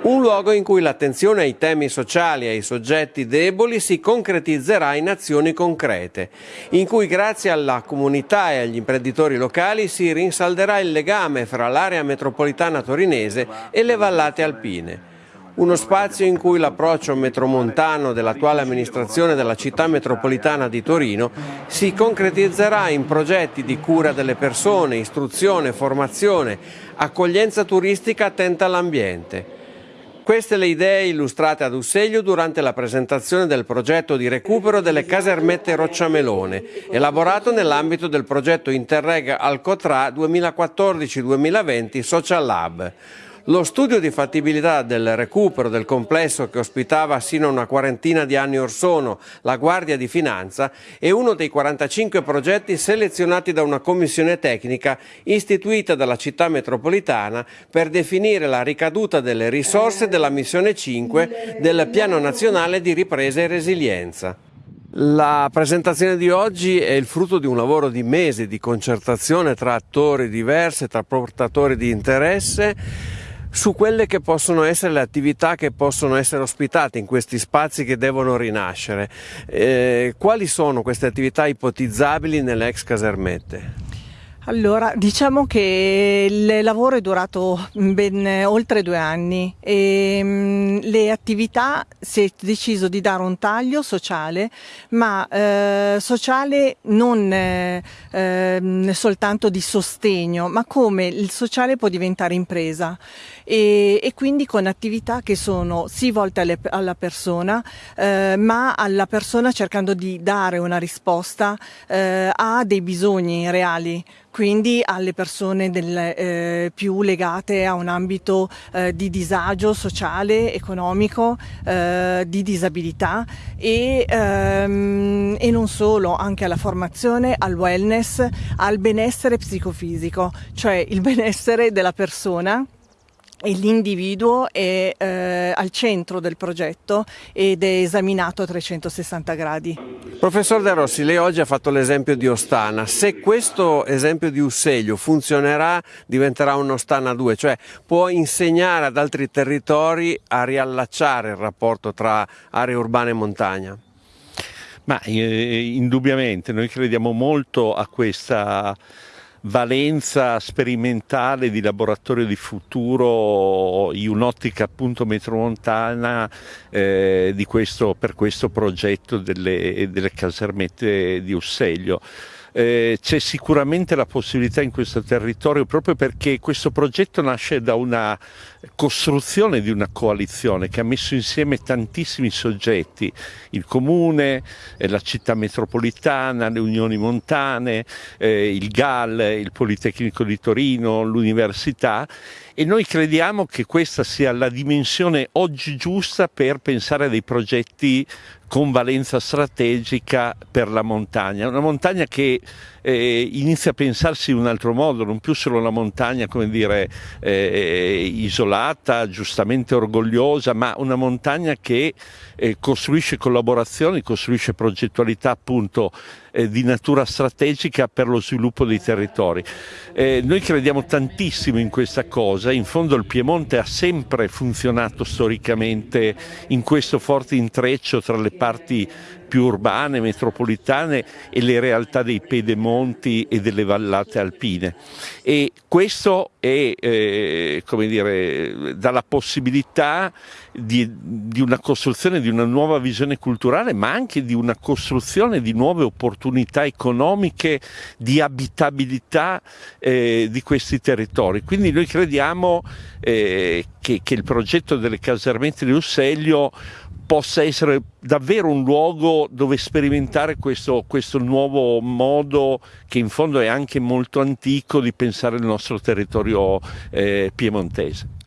Un luogo in cui l'attenzione ai temi sociali e ai soggetti deboli si concretizzerà in azioni concrete, in cui grazie alla comunità e agli imprenditori locali si rinsalderà il legame fra l'area metropolitana torinese e le vallate alpine. Uno spazio in cui l'approccio metromontano dell'attuale amministrazione della città metropolitana di Torino si concretizzerà in progetti di cura delle persone, istruzione, formazione, accoglienza turistica attenta all'ambiente. Queste le idee illustrate ad Usseglio durante la presentazione del progetto di recupero delle casermette Rocciamelone, elaborato nell'ambito del progetto Interreg Alcotra 2014-2020 Social Lab. Lo studio di fattibilità del recupero del complesso che ospitava sino a una quarantina di anni or sono la Guardia di Finanza è uno dei 45 progetti selezionati da una commissione tecnica istituita dalla città metropolitana per definire la ricaduta delle risorse della missione 5 del Piano Nazionale di Ripresa e Resilienza. La presentazione di oggi è il frutto di un lavoro di mesi di concertazione tra attori diversi, tra portatori di interesse su quelle che possono essere le attività che possono essere ospitate in questi spazi che devono rinascere. Eh, quali sono queste attività ipotizzabili nelle ex casermette? Allora, diciamo che il lavoro è durato ben oltre due anni. E mm, le attività si è deciso di dare un taglio sociale, ma eh, sociale non eh, ehm, soltanto di sostegno, ma come il sociale può diventare impresa. E, e quindi con attività che sono sì volte alle, alla persona, eh, ma alla persona cercando di dare una risposta eh, a dei bisogni reali quindi alle persone del, eh, più legate a un ambito eh, di disagio sociale, economico, eh, di disabilità e, ehm, e, non solo, anche alla formazione, al wellness, al benessere psicofisico, cioè il benessere della persona e l'individuo è eh, al centro del progetto ed è esaminato a 360 gradi. Professor De Rossi, lei oggi ha fatto l'esempio di Ostana, se questo esempio di Usseglio funzionerà diventerà un Ostana 2, cioè può insegnare ad altri territori a riallacciare il rapporto tra aree urbane e montagna? Ma eh, indubbiamente noi crediamo molto a questa valenza sperimentale di laboratorio di futuro in un'ottica appunto metromontana eh, questo, per questo progetto delle, delle casermette di Usseglio. Eh, c'è sicuramente la possibilità in questo territorio proprio perché questo progetto nasce da una costruzione di una coalizione che ha messo insieme tantissimi soggetti, il comune, eh, la città metropolitana, le unioni montane, eh, il GAL, il Politecnico di Torino, l'università e noi crediamo che questa sia la dimensione oggi giusta per pensare a dei progetti con valenza strategica per la montagna, una montagna che eh, inizia a pensarsi in un altro modo, non più solo una montagna come dire eh, isolata, giustamente orgogliosa, ma una montagna che eh, costruisce collaborazioni, costruisce progettualità appunto eh, di natura strategica per lo sviluppo dei territori. Eh, noi crediamo tantissimo in questa cosa, in fondo il Piemonte ha sempre funzionato storicamente in questo forte intreccio tra le parti più urbane, metropolitane e le realtà dei pedemonti e delle vallate alpine. E questo è, eh, come dire, dà la possibilità di, di, una costruzione di una nuova visione culturale, ma anche di una costruzione di nuove opportunità economiche, di abitabilità eh, di questi territori. Quindi noi crediamo eh, che, che il progetto delle casermette di Usseglio possa essere davvero un luogo dove sperimentare questo, questo, nuovo modo che in fondo è anche molto antico di pensare il nostro territorio eh, piemontese.